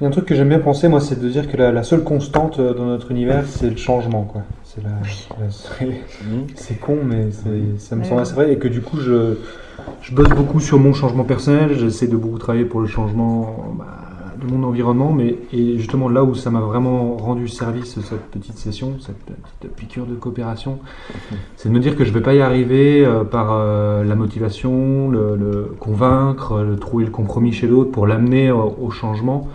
Il y a un truc que j'aime bien penser, moi, c'est de dire que la, la seule constante euh, dans notre univers, c'est le changement, quoi. C'est la, la- c'est- con, mais c'est- ça me semble assez vrai. Et que du coup, je, je bosse beaucoup sur mon changement personnel. J'essaie de beaucoup travailler pour le changement bah, de mon environnement. Mais et justement, là où ça m'a vraiment rendu service, cette petite session, cette petite piqûre de coopération, c'est de me dire que je vais pas y arriver euh, par euh, la motivation, le, le convaincre, le trouver le compromis chez l'autre pour l'amener au changement.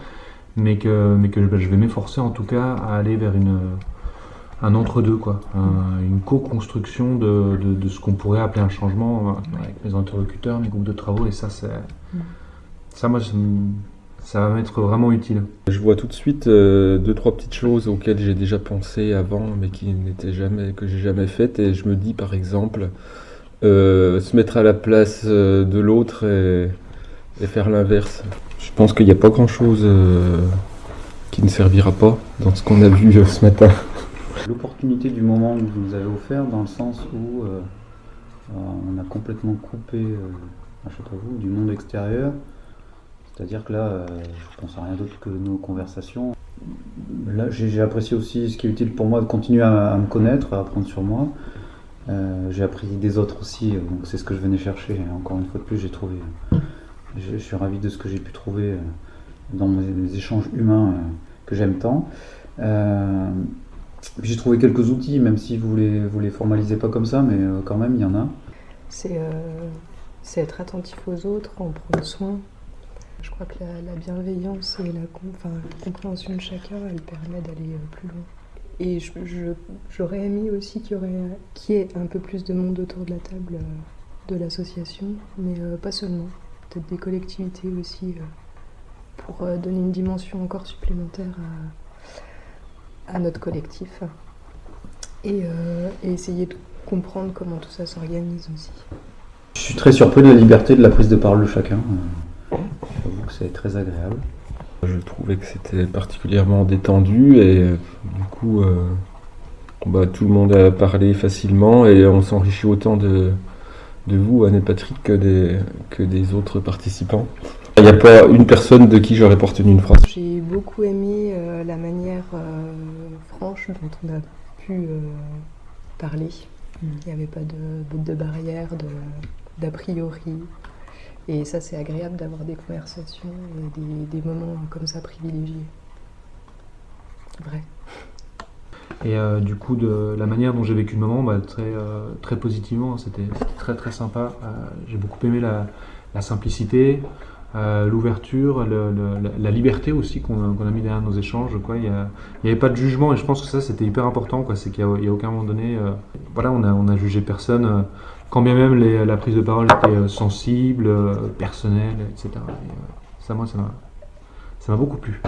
Mais que, mais que bah, je vais m'efforcer en tout cas à aller vers une, un entre-deux, quoi. Un- une co-construction de, de, de ce qu'on pourrait appeler un changement euh, avec mes interlocuteurs, mes groupes de travaux, et ça, c'est. Ça, moi, ça, va m'être vraiment utile. Je vois tout de suite euh, deux trois petites choses auxquelles j'ai déjà pensé avant, mais qui n'étaient jamais que j'ai jamais faites. Et je me dis par exemple euh, se mettre à la place de l'autre et, et faire l'inverse. Je pense qu'il n'y a pas grand chose qui ne servira pas dans ce qu'on a vu euh, ce matin. L'opportunité du moment que vous nous avez offert dans le sens où euh, euh, on a complètement coupé euh, à Châteauroux du monde extérieur. C'est-à-dire que là, euh, je pense à rien d'autre que nos conversations. Là, j'ai apprécié aussi ce qui est utile pour moi de continuer à, me connaître, à apprendre sur moi. Euh, j'ai appris des autres aussi, euh, donc c'est ce que je venais chercher. Encore une fois de plus, j'ai trouvé. Je, suis ravi de ce que j'ai pu trouver euh, dans mes, échanges humains euh, que j'aime tant. Euh, J'ai trouvé quelques outils, même si vous les, vous les formalisez pas comme ça, mais quand même, il y en a. C'est être attentif aux autres, en prendre soin. Je crois que la, la bienveillance et la, la compréhension de chacun, elle permet d'aller plus loin. Et j'aurais aimé aussi qu'il y, qu'il y ait un peu plus de monde autour de la table de l'association, mais pas seulement. Peut-être des collectivités aussi, euh, pour euh, donner une dimension encore supplémentaire à, à notre collectif. Et, euh, et essayer de comprendre comment tout ça s'organise aussi. Je suis très surpris de la liberté de la prise de parole de chacun. J'avoue que c'est très agréable. Je trouvais que c'était particulièrement détendu et du coup, euh, bah, tout le monde a parlé facilement et on s'enrichit autant de, de vous, Anne et Patrick, que des, que des autres participants. Il n'y a pas une personne de qui j'aurais pas retenu une phrase. J'ai beaucoup aimé euh, la manière euh, franche dont on a pu euh, parler. Il n'y avait pas de, de barrière, de- d'a priori. Et ça, c'est agréable d'avoir des conversations et des, des moments comme ça privilégiés. Vrai. Et euh, du coup, de la manière dont j'ai vécu le moment, bah, très, euh, très positivement, c'était très très sympa. Euh, j'ai beaucoup aimé la, la simplicité, euh, l'ouverture, la, liberté aussi qu'on a, mis derrière nos échanges. Quoi. Il n'y avait pas de jugement et je pense que ça c'était hyper important. C'est qu'il n'y a, aucun moment donné, euh, voilà, on a, on a jugé personne, euh, quand bien même les- la prise de parole était sensible, personnelle, etc. Et, ça, moi, ça m'a beaucoup plu.